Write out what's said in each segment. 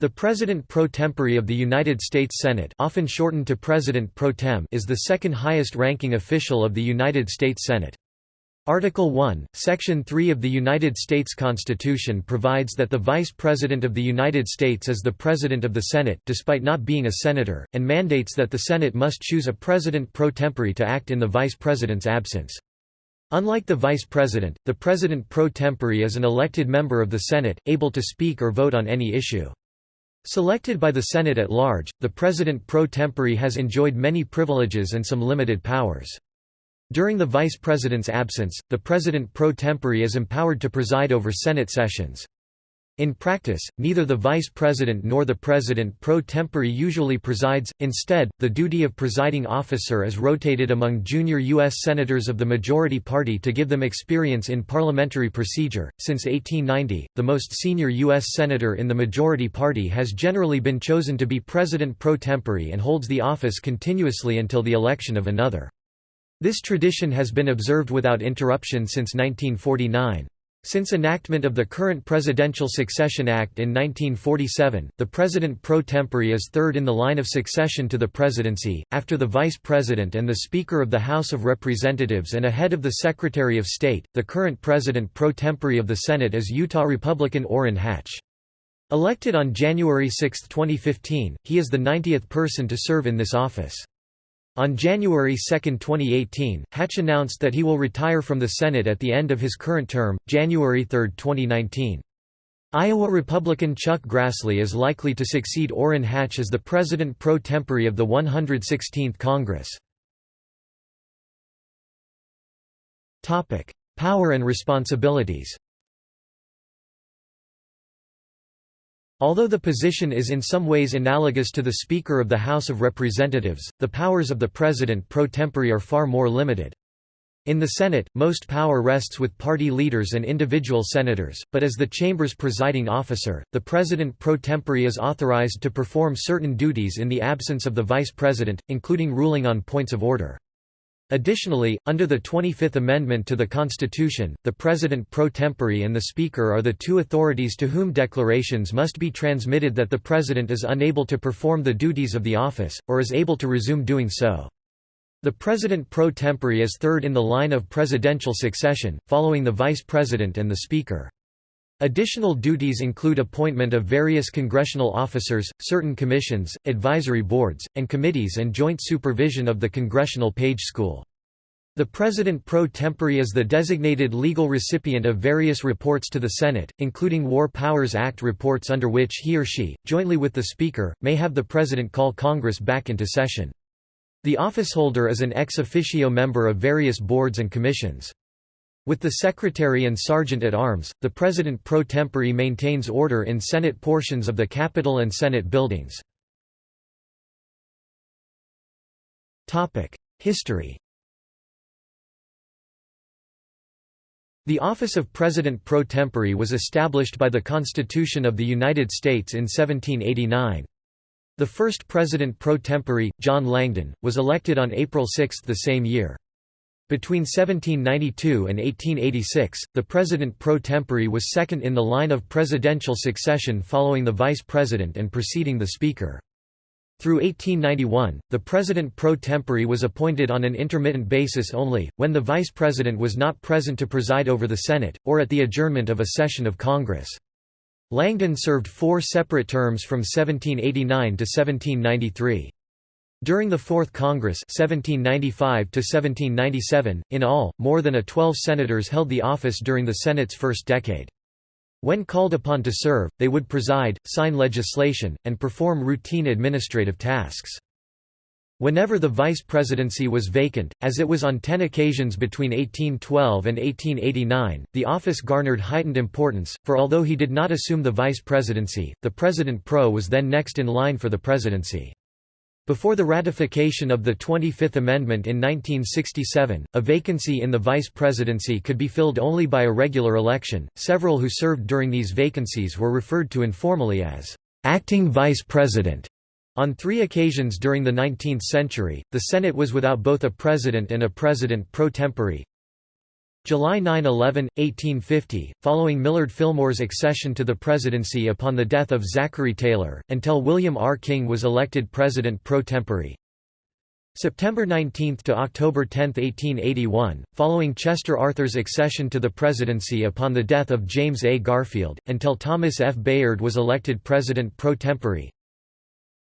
The President pro tempore of the United States Senate often shortened to President pro tem is the second highest ranking official of the United States Senate. Article 1, Section 3 of the United States Constitution provides that the Vice President of the United States is the President of the Senate despite not being a senator, and mandates that the Senate must choose a President pro tempore to act in the Vice President's absence. Unlike the Vice President, the President pro tempore is an elected member of the Senate, able to speak or vote on any issue. Selected by the Senate at large, the President pro tempore has enjoyed many privileges and some limited powers. During the Vice President's absence, the President pro tempore is empowered to preside over Senate sessions. In practice, neither the vice president nor the president pro tempore usually presides, instead, the duty of presiding officer is rotated among junior U.S. senators of the majority party to give them experience in parliamentary procedure. Since 1890, the most senior U.S. senator in the majority party has generally been chosen to be president pro tempore and holds the office continuously until the election of another. This tradition has been observed without interruption since 1949. Since enactment of the current Presidential Succession Act in 1947, the President pro tempore is third in the line of succession to the presidency, after the Vice President and the Speaker of the House of Representatives and ahead of the Secretary of State. The current President pro tempore of the Senate is Utah Republican Orrin Hatch. Elected on January 6, 2015, he is the 90th person to serve in this office. On January 2, 2018, Hatch announced that he will retire from the Senate at the end of his current term, January 3, 2019. Iowa Republican Chuck Grassley is likely to succeed Orrin Hatch as the President pro tempore of the 116th Congress. Power and responsibilities Although the position is in some ways analogous to the Speaker of the House of Representatives, the powers of the President pro tempore are far more limited. In the Senate, most power rests with party leaders and individual senators, but as the chamber's presiding officer, the President pro tempore is authorized to perform certain duties in the absence of the Vice President, including ruling on points of order. Additionally, under the 25th Amendment to the Constitution, the President pro tempore and the Speaker are the two authorities to whom declarations must be transmitted that the President is unable to perform the duties of the office, or is able to resume doing so. The President pro tempore is third in the line of presidential succession, following the Vice President and the Speaker. Additional duties include appointment of various congressional officers, certain commissions, advisory boards, and committees and joint supervision of the Congressional Page School. The President pro tempore is the designated legal recipient of various reports to the Senate, including War Powers Act reports under which he or she, jointly with the Speaker, may have the President call Congress back into session. The officeholder is an ex officio member of various boards and commissions. With the Secretary and Sergeant at Arms, the President pro tempore maintains order in Senate portions of the Capitol and Senate buildings. History The office of President pro tempore was established by the Constitution of the United States in 1789. The first President pro tempore, John Langdon, was elected on April 6 the same year. Between 1792 and 1886, the president pro tempore was second in the line of presidential succession following the vice president and preceding the speaker. Through 1891, the president pro tempore was appointed on an intermittent basis only, when the vice president was not present to preside over the Senate, or at the adjournment of a session of Congress. Langdon served four separate terms from 1789 to 1793. During the Fourth Congress 1795 in all, more than a 12 senators held the office during the Senate's first decade. When called upon to serve, they would preside, sign legislation, and perform routine administrative tasks. Whenever the vice presidency was vacant, as it was on ten occasions between 1812 and 1889, the office garnered heightened importance, for although he did not assume the vice presidency, the president pro was then next in line for the presidency. Before the ratification of the 25th Amendment in 1967, a vacancy in the vice presidency could be filled only by a regular election. Several who served during these vacancies were referred to informally as acting vice president. On three occasions during the 19th century, the Senate was without both a president and a president pro tempore. July 9–11, 1850, following Millard Fillmore's accession to the presidency upon the death of Zachary Taylor, until William R. King was elected president pro tempore. September 19 to October 10, 1881, following Chester Arthur's accession to the presidency upon the death of James A. Garfield, until Thomas F. Bayard was elected president pro tempore.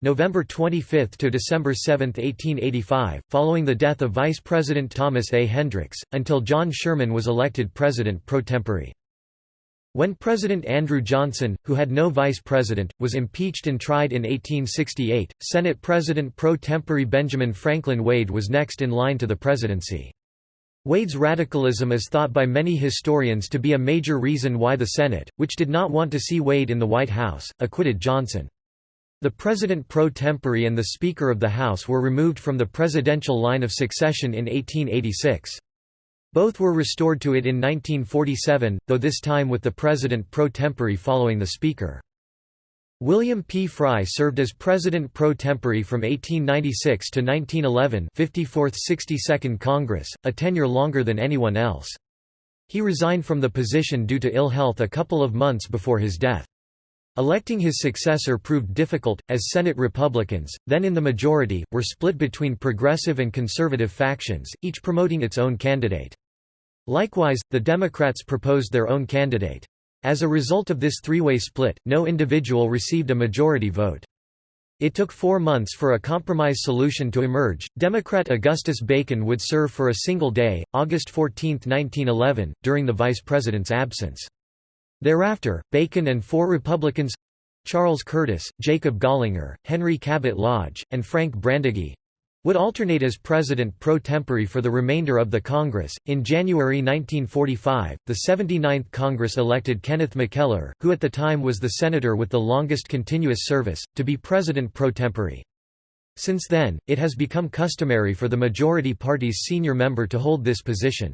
November 25 to December 7, 1885, following the death of Vice President Thomas A. Hendricks, until John Sherman was elected president pro tempore. When President Andrew Johnson, who had no vice president, was impeached and tried in 1868, Senate President pro tempore Benjamin Franklin Wade was next in line to the presidency. Wade's radicalism is thought by many historians to be a major reason why the Senate, which did not want to see Wade in the White House, acquitted Johnson. The President pro tempore and the Speaker of the House were removed from the presidential line of succession in 1886. Both were restored to it in 1947, though this time with the President pro tempore following the Speaker. William P. Frye served as President pro tempore from 1896 to 1911 54th 62nd Congress, a tenure longer than anyone else. He resigned from the position due to ill health a couple of months before his death. Electing his successor proved difficult, as Senate Republicans, then in the majority, were split between progressive and conservative factions, each promoting its own candidate. Likewise, the Democrats proposed their own candidate. As a result of this three-way split, no individual received a majority vote. It took four months for a compromise solution to emerge. Democrat Augustus Bacon would serve for a single day, August 14, 1911, during the vice president's absence. Thereafter, Bacon and four Republicans Charles Curtis, Jacob Gallinger, Henry Cabot Lodge, and Frank Brandegee would alternate as president pro tempore for the remainder of the Congress. In January 1945, the 79th Congress elected Kenneth McKellar, who at the time was the senator with the longest continuous service, to be president pro tempore. Since then, it has become customary for the majority party's senior member to hold this position.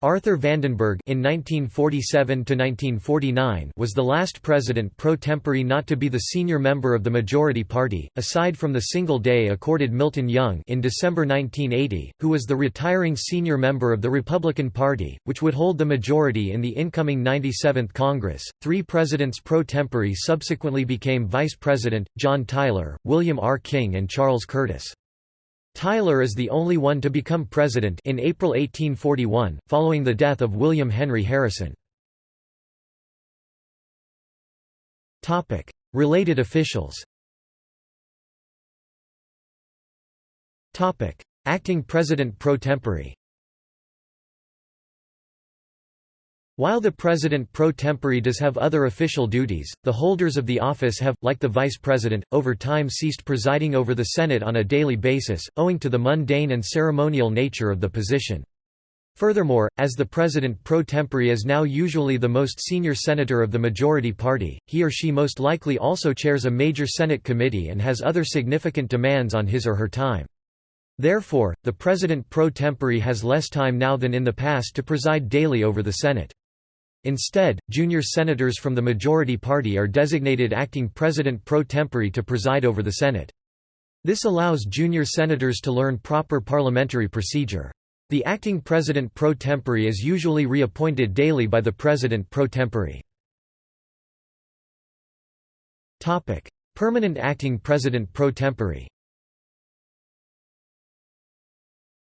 Arthur Vandenberg in 1947 was the last president pro tempore not to be the senior member of the majority party, aside from the single day accorded Milton Young in December 1980, who was the retiring senior member of the Republican Party, which would hold the majority in the incoming 97th Congress. Three presidents pro tempore subsequently became vice president, John Tyler, William R. King and Charles Curtis. Tyler is the only one to become president in April 1841, following the death of William Henry Harrison. Related officials Acting President pro tempore While the president pro tempore does have other official duties, the holders of the office have, like the vice president, over time ceased presiding over the Senate on a daily basis, owing to the mundane and ceremonial nature of the position. Furthermore, as the president pro tempore is now usually the most senior senator of the majority party, he or she most likely also chairs a major Senate committee and has other significant demands on his or her time. Therefore, the president pro tempore has less time now than in the past to preside daily over the Senate. Instead, junior senators from the majority party are designated acting president pro tempore to preside over the Senate. This allows junior senators to learn proper parliamentary procedure. The acting president pro tempore is usually reappointed daily by the president pro tempore. Permanent acting president pro tempore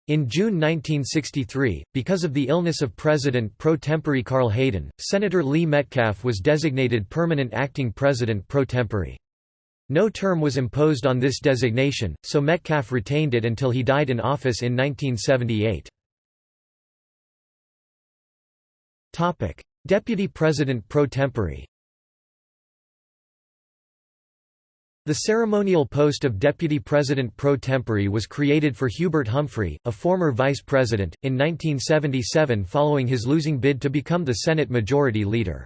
In June 1963, because of the illness of President pro tempore Carl Hayden, Senator Lee Metcalf was designated permanent acting president pro tempore. No term was imposed on this designation, so Metcalf retained it until he died in office in 1978. Deputy President pro tempore The ceremonial post of Deputy President pro tempore was created for Hubert Humphrey, a former vice president, in 1977 following his losing bid to become the Senate Majority Leader.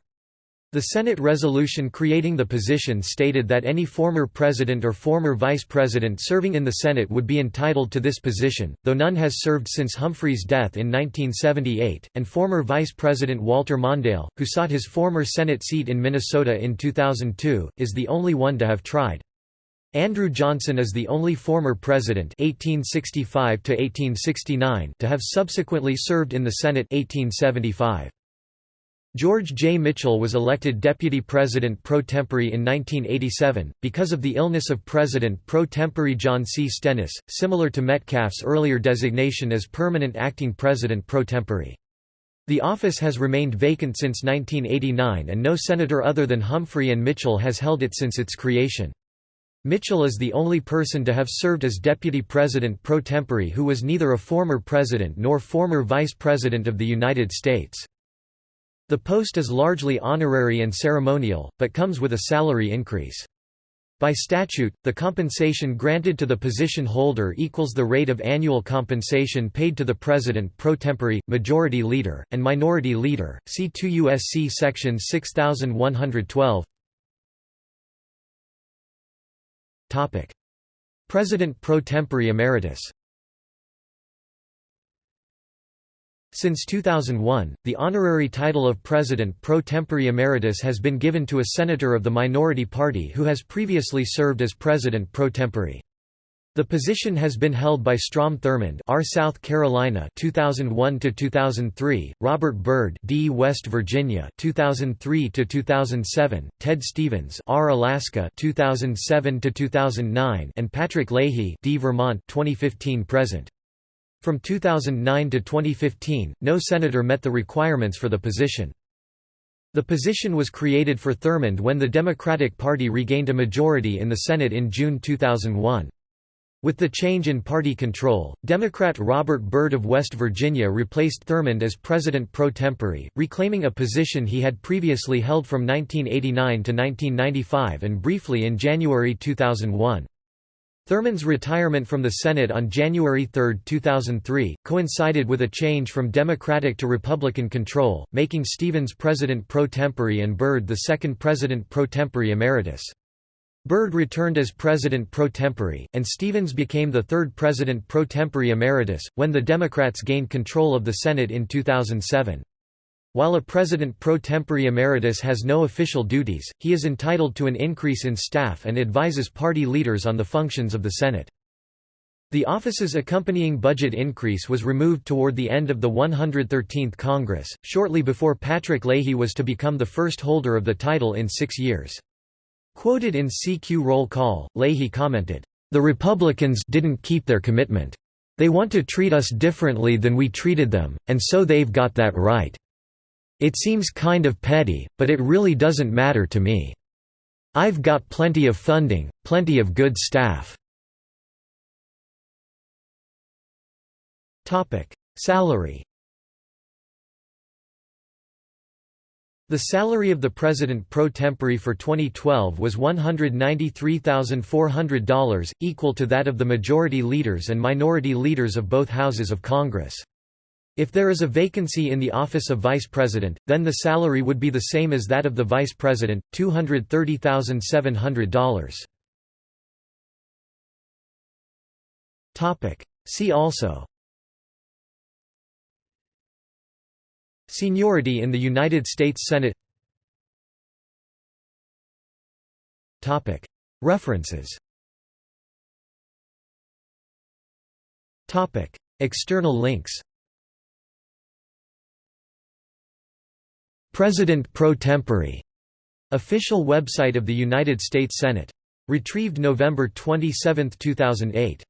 The Senate resolution creating the position stated that any former president or former vice president serving in the Senate would be entitled to this position, though none has served since Humphrey's death in 1978, and former Vice President Walter Mondale, who sought his former Senate seat in Minnesota in 2002, is the only one to have tried. Andrew Johnson is the only former president 1865 to have subsequently served in the Senate 1875. George J. Mitchell was elected deputy president pro tempore in 1987, because of the illness of president pro tempore John C. Stennis, similar to Metcalf's earlier designation as permanent acting president pro tempore. The office has remained vacant since 1989 and no senator other than Humphrey and Mitchell has held it since its creation. Mitchell is the only person to have served as deputy president pro tempore who was neither a former president nor former vice president of the United States. The post is largely honorary and ceremonial, but comes with a salary increase. By statute, the compensation granted to the position holder equals the rate of annual compensation paid to the president pro tempore, majority leader, and minority leader. See 2 U.S.C. section 6112. Topic: President pro tempore emeritus. Since 2001, the honorary title of President pro tempore emeritus has been given to a senator of the minority party who has previously served as President pro tempore. The position has been held by Strom Thurmond, R. South Carolina, 2001 to 2003; Robert Byrd, D. West Virginia, 2003 to 2007; Ted Stevens, R. Alaska, 2007 to 2009; and Patrick Leahy, D. Vermont, 2015 present. From 2009 to 2015, no senator met the requirements for the position. The position was created for Thurmond when the Democratic Party regained a majority in the Senate in June 2001. With the change in party control, Democrat Robert Byrd of West Virginia replaced Thurmond as president pro tempore, reclaiming a position he had previously held from 1989 to 1995 and briefly in January 2001. Thurmond's retirement from the Senate on January 3, 2003, coincided with a change from Democratic to Republican control, making Stevens president pro tempore and Byrd the second president pro tempore emeritus. Byrd returned as president pro tempore, and Stevens became the third president pro tempore emeritus, when the Democrats gained control of the Senate in 2007. While a president pro tempore emeritus has no official duties, he is entitled to an increase in staff and advises party leaders on the functions of the Senate. The office's accompanying budget increase was removed toward the end of the 113th Congress, shortly before Patrick Leahy was to become the first holder of the title in six years. Quoted in CQ roll call, Leahy commented, "...the Republicans didn't keep their commitment. They want to treat us differently than we treated them, and so they've got that right. It seems kind of petty, but it really doesn't matter to me. I've got plenty of funding, plenty of good staff." Salary The salary of the president pro tempore for 2012 was $193,400, equal to that of the majority leaders and minority leaders of both houses of Congress. If there is a vacancy in the office of vice president, then the salary would be the same as that of the vice president, $230,700. See also Seniority in the United States Senate. References. External links. President pro tempore. Official website of the United States Senate. Retrieved November 27, 2008.